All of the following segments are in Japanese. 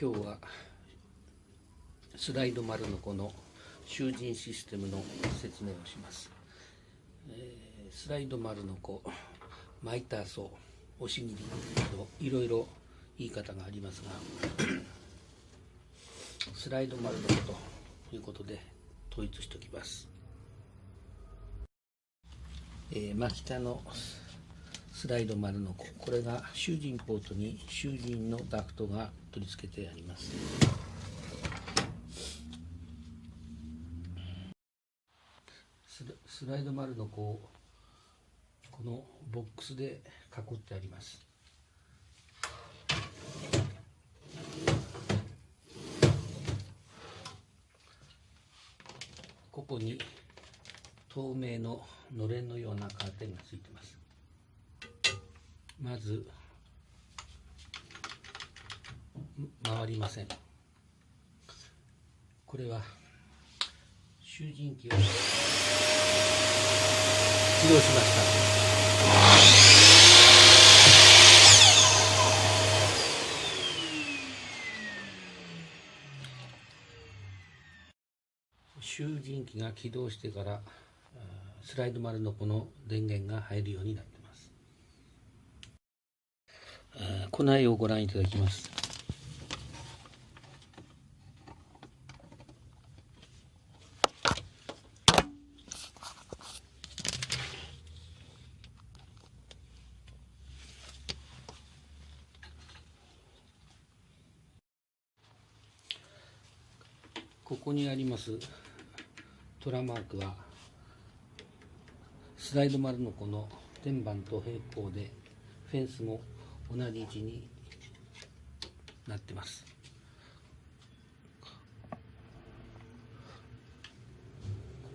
今日はスライド丸のこの囚人システムの説明をします、えー、スライド丸の子マイターソー押し切りなどいろいろ言い方がありますが スライド丸の子ということで統一しておきます、えー、真北のスライド丸の子。これが囚人ポートに囚人のダクトが取り付けてあります。スライド丸の子をこのボックスで囲ってあります。ここに透明ののれんのようなカーテンがついてます。まず回りません。これは囚人機を起動しました。囚人機が起動してからスライド丸のこの電源が入るようになって庫内をご覧いただきます。ここにありますトラマークはスライド丸のこの天板と平行でフェンスも同じ位置になってます。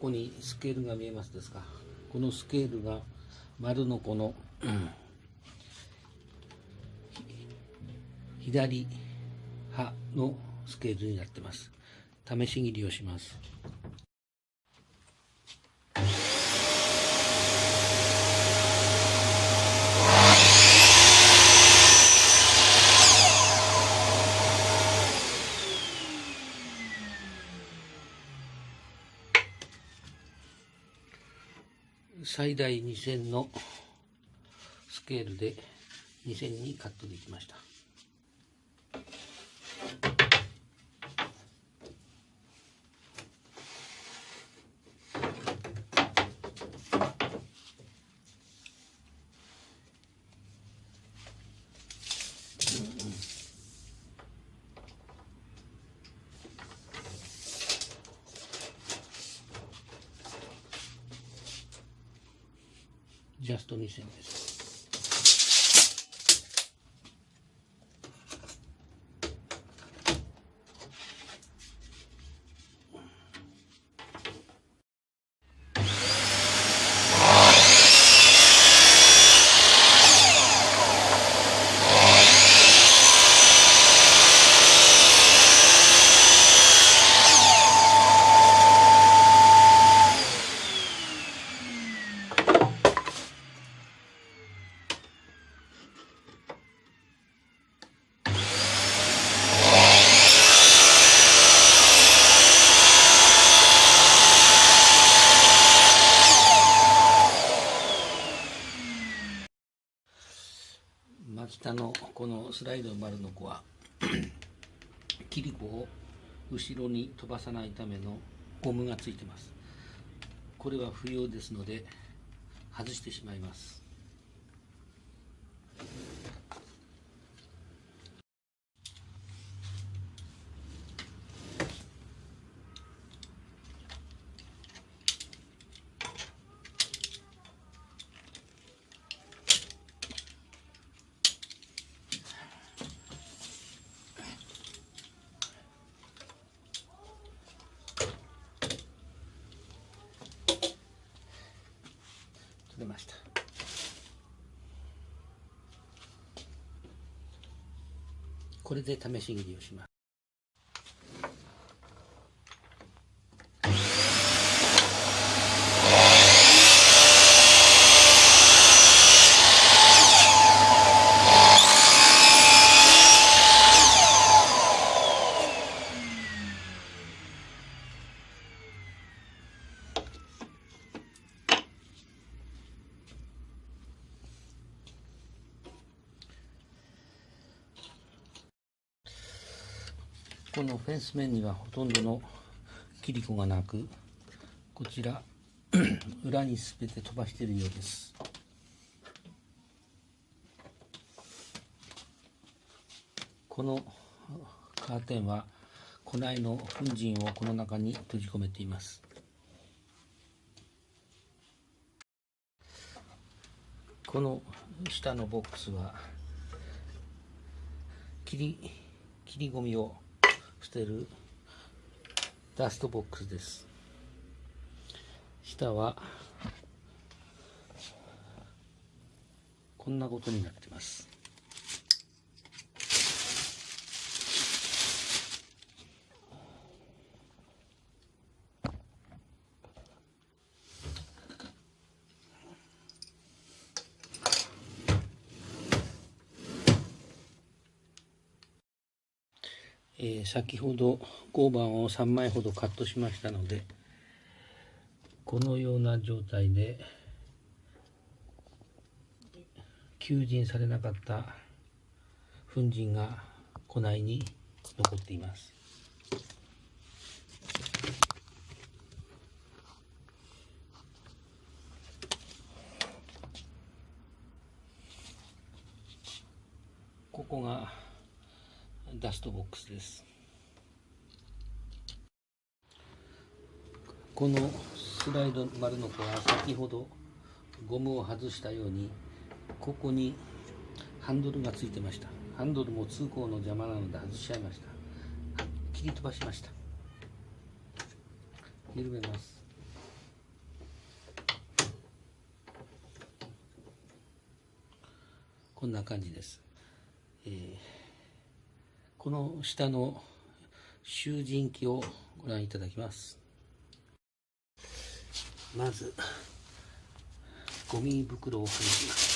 ここにスケールが見えますですか？このスケールが丸のこの、うん、左刃のスケールになってます。試し切りをします。最大2000のスケールで2000にカットできました。ジャスト2000です。下のこのスライド丸の子は 切り子を後ろに飛ばさないためのゴムがついてます。これは不要ですので外してしまいます出ましたこれで試し切りをします。このフェンス面にはほとんどの切り子がなくこちら 裏に全て飛ばしているようです。このカーテンは庫内の粉塵をこの中に閉じ込めています。この下のボックスは切り切りゴミを捨てるダストボックスです。下はこんなことになってます。えー、先ほど合板を3枚ほどカットしましたのでこのような状態で求人されなかった粉塵が庫内に残っています。ここがダストボックスです。このスライド丸の子は先ほどゴムを外したようにここにハンドルがついてました。ハンドルも通行の邪魔なので外しちゃいました。切り飛ばしました。緩めます。こんな感じです、えーこの下の集塵機をご覧いただきます。まずゴミ袋を外します。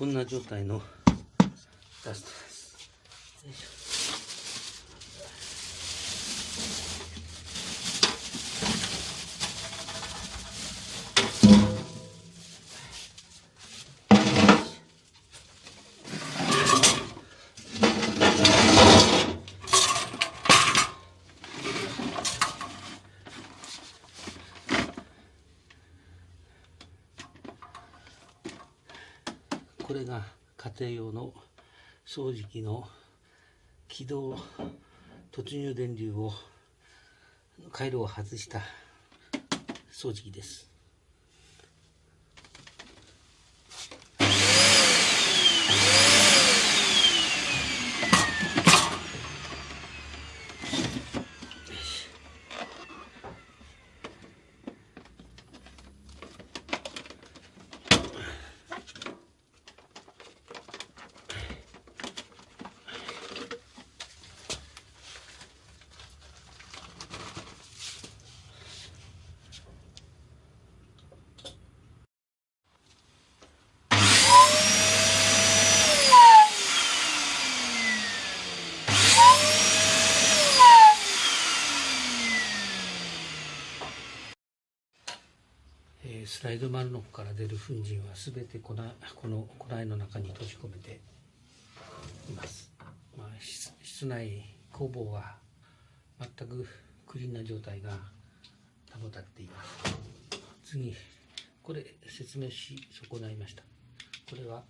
こんな状態の出して庭用の掃除機の起動突入電流を回路を外した掃除機です。スライド丸の方から出る粉塵は全てこなこの庫内の中に閉じ込めています、まあ、室内工房は全くクリーンな状態が保たっています。次これ説明し損ないました。これは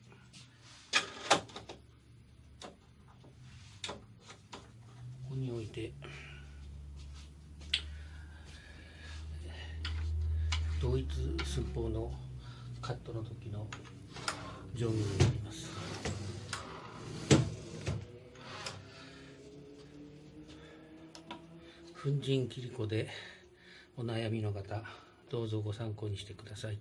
ここに置いて同一寸法のカットの時の定規になります。粉塵切り子でお悩みの方どうぞご参考にしてください。